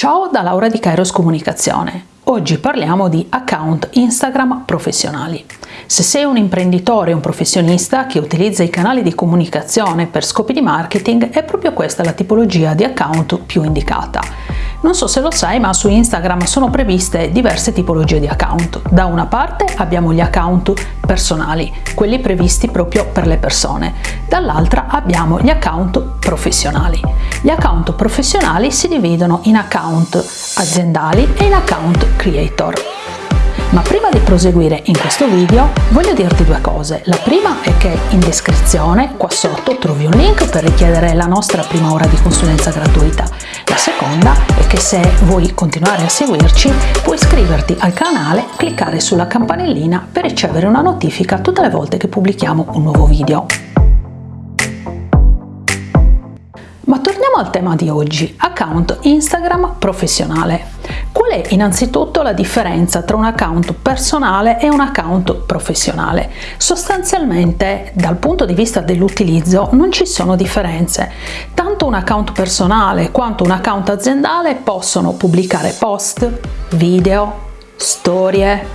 Ciao da Laura di Kairos Comunicazione. Oggi parliamo di account Instagram professionali. Se sei un imprenditore un professionista che utilizza i canali di comunicazione per scopi di marketing, è proprio questa la tipologia di account più indicata. Non so se lo sai, ma su Instagram sono previste diverse tipologie di account. Da una parte abbiamo gli account personali, quelli previsti proprio per le persone. Dall'altra abbiamo gli account professionali. Gli account professionali si dividono in account aziendali e in account creator. Ma prima di proseguire in questo video voglio dirti due cose. La prima è che in descrizione qua sotto trovi un link per richiedere la nostra prima ora di consulenza gratuita. La seconda è che se vuoi continuare a seguirci puoi iscriverti al canale, cliccare sulla campanellina per ricevere una notifica tutte le volte che pubblichiamo un nuovo video. Ma torniamo al tema di oggi, account Instagram professionale. Qual è innanzitutto la differenza tra un account personale e un account professionale? Sostanzialmente dal punto di vista dell'utilizzo non ci sono differenze. Tanto un account personale quanto un account aziendale possono pubblicare post, video, storie,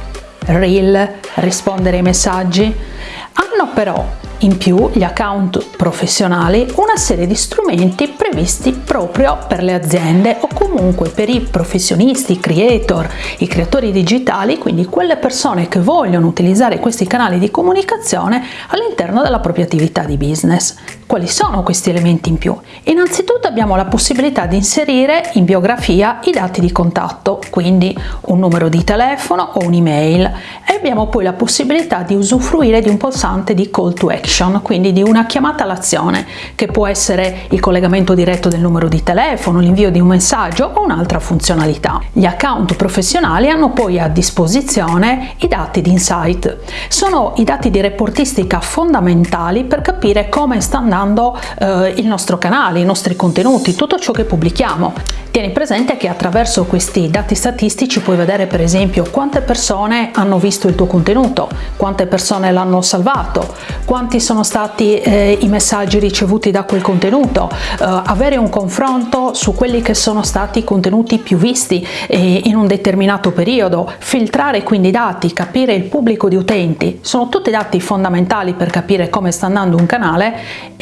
reel, rispondere ai messaggi. Hanno però in più gli account professionali una serie di strumenti previsti proprio per le aziende o comunque per i professionisti, i creator, i creatori digitali, quindi quelle persone che vogliono utilizzare questi canali di comunicazione all'interno della propria attività di business. Quali sono questi elementi in più? Innanzitutto abbiamo la possibilità di inserire in biografia i dati di contatto, quindi un numero di telefono o un'email e abbiamo poi la possibilità di usufruire di un pulsante di call to action, quindi di una chiamata all'azione che può essere il collegamento diretto del numero di telefono, l'invio di un messaggio o un'altra funzionalità. Gli account professionali hanno poi a disposizione i dati di insight. Sono i dati di reportistica fondamentali per capire come sta andando aggiornando eh, il nostro canale, i nostri contenuti, tutto ciò che pubblichiamo. Tieni presente che attraverso questi dati statistici puoi vedere per esempio quante persone hanno visto il tuo contenuto, quante persone l'hanno salvato, quanti sono stati eh, i messaggi ricevuti da quel contenuto, eh, avere un confronto su quelli che sono stati i contenuti più visti eh, in un determinato periodo, filtrare quindi i dati, capire il pubblico di utenti, sono tutti dati fondamentali per capire come sta andando un canale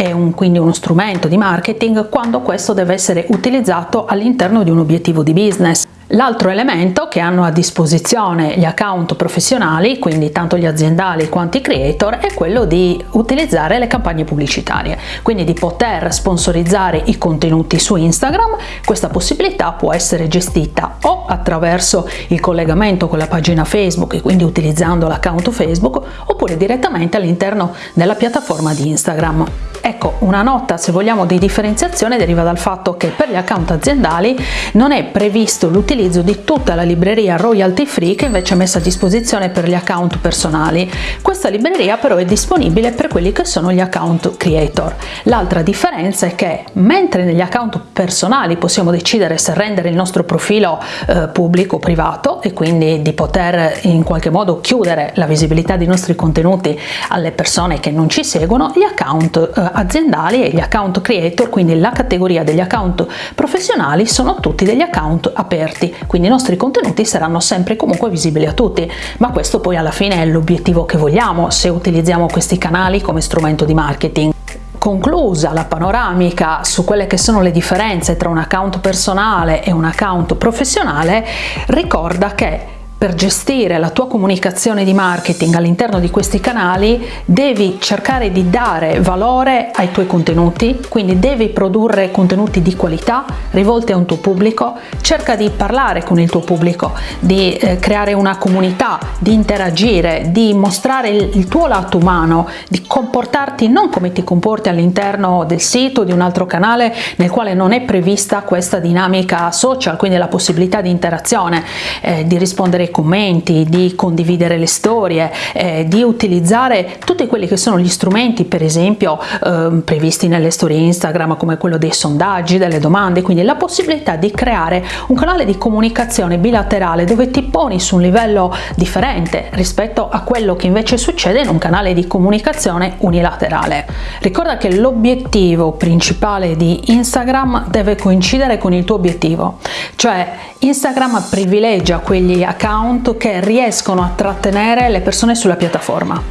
e un, quindi uno strumento di marketing quando questo deve essere utilizzato all'interno di un obiettivo di business. L'altro elemento che hanno a disposizione gli account professionali, quindi tanto gli aziendali quanto i creator, è quello di utilizzare le campagne pubblicitarie, quindi di poter sponsorizzare i contenuti su Instagram. Questa possibilità può essere gestita o attraverso il collegamento con la pagina Facebook e quindi utilizzando l'account Facebook oppure direttamente all'interno della piattaforma di Instagram. Ecco, una nota se vogliamo di differenziazione deriva dal fatto che per gli account aziendali non è previsto l'utilizzo di tutta la libreria royalty free che invece è messa a disposizione per gli account personali. Questa libreria però è disponibile per quelli che sono gli account creator. L'altra differenza è che mentre negli account personali possiamo decidere se rendere il nostro profilo eh, pubblico o privato e quindi di poter in qualche modo chiudere la visibilità dei nostri contenuti alle persone che non ci seguono, gli account eh, aziendali e gli account creator, quindi la categoria degli account professionali, sono tutti degli account aperti, quindi i nostri contenuti saranno sempre comunque visibili a tutti, ma questo poi alla fine è l'obiettivo che vogliamo se utilizziamo questi canali come strumento di marketing. Conclusa la panoramica su quelle che sono le differenze tra un account personale e un account professionale, ricorda che per gestire la tua comunicazione di marketing all'interno di questi canali devi cercare di dare valore ai tuoi contenuti, quindi devi produrre contenuti di qualità rivolti a un tuo pubblico, cerca di parlare con il tuo pubblico, di eh, creare una comunità, di interagire, di mostrare il, il tuo lato umano, di comportarti non come ti comporti all'interno del sito, di un altro canale nel quale non è prevista questa dinamica social, quindi la possibilità di interazione, eh, di rispondere ai commenti, di condividere le storie, eh, di utilizzare tutti quelli che sono gli strumenti per esempio eh, previsti nelle storie Instagram come quello dei sondaggi, delle domande, quindi la possibilità di creare un canale di comunicazione bilaterale dove ti poni su un livello differente rispetto a quello che invece succede in un canale di comunicazione unilaterale. Ricorda che l'obiettivo principale di Instagram deve coincidere con il tuo obiettivo, cioè Instagram privilegia quegli account che riescono a trattenere le persone sulla piattaforma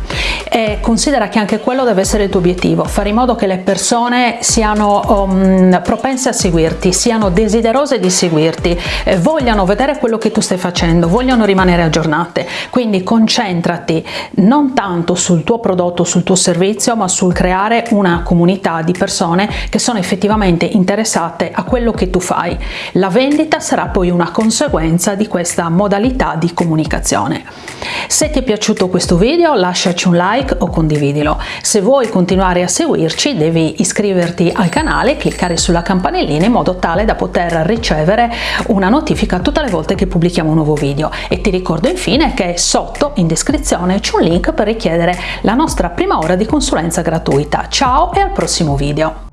e considera che anche quello deve essere il tuo obiettivo, fare in modo che le persone siano um, propense a seguirti, siano desiderose di seguirti, eh, vogliano vedere quello che tu stai facendo, vogliono rimanere aggiornate, quindi concentrati non tanto sul tuo prodotto, sul tuo servizio, ma sul creare una comunità di persone che sono effettivamente interessate a quello che tu fai. La vendita sarà poi una conseguenza di questa modalità di comunicazione. Se ti è piaciuto questo video lasciaci un like o condividilo. Se vuoi continuare a seguirci devi iscriverti al canale e cliccare sulla campanellina in modo tale da poter ricevere una notifica tutte le volte che pubblichiamo un nuovo video e ti ricordo infine che sotto in descrizione c'è un link per richiedere la nostra prima ora di consulenza gratuita. Ciao e al prossimo video!